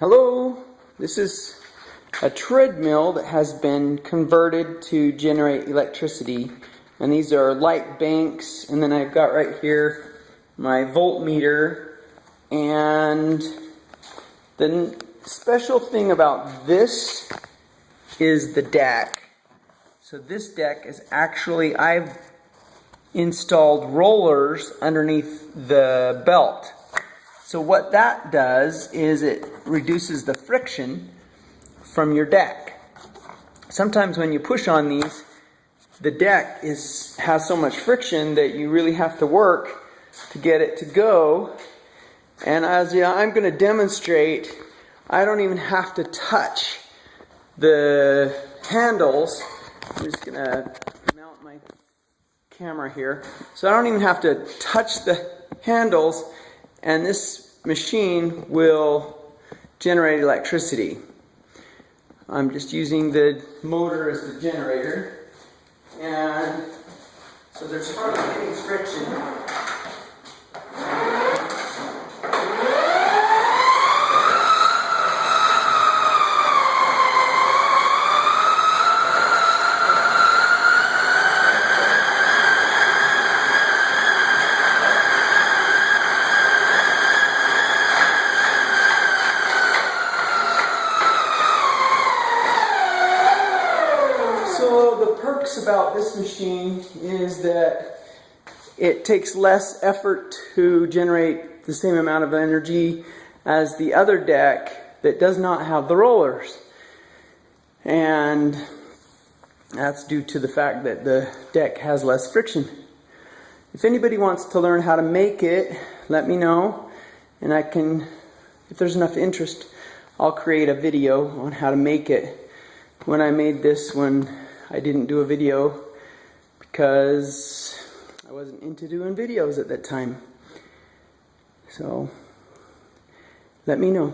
Hello, this is a treadmill that has been converted to generate electricity. And these are light banks, and then I've got right here my voltmeter. And the special thing about this is the deck. So this deck is actually, I've installed rollers underneath the belt. So what that does is it reduces the friction from your deck. Sometimes when you push on these, the deck is has so much friction that you really have to work to get it to go. And as yeah, I'm going to demonstrate, I don't even have to touch the handles. I'm just going to mount my camera here. So I don't even have to touch the handles and this machine will generate electricity. I'm just using the motor as the generator and so there's hardly any friction So the perks about this machine is that it takes less effort to generate the same amount of energy as the other deck that does not have the rollers. And that's due to the fact that the deck has less friction. If anybody wants to learn how to make it, let me know. And I can, if there's enough interest, I'll create a video on how to make it. When I made this one, I didn't do a video because I wasn't into doing videos at that time. So, let me know.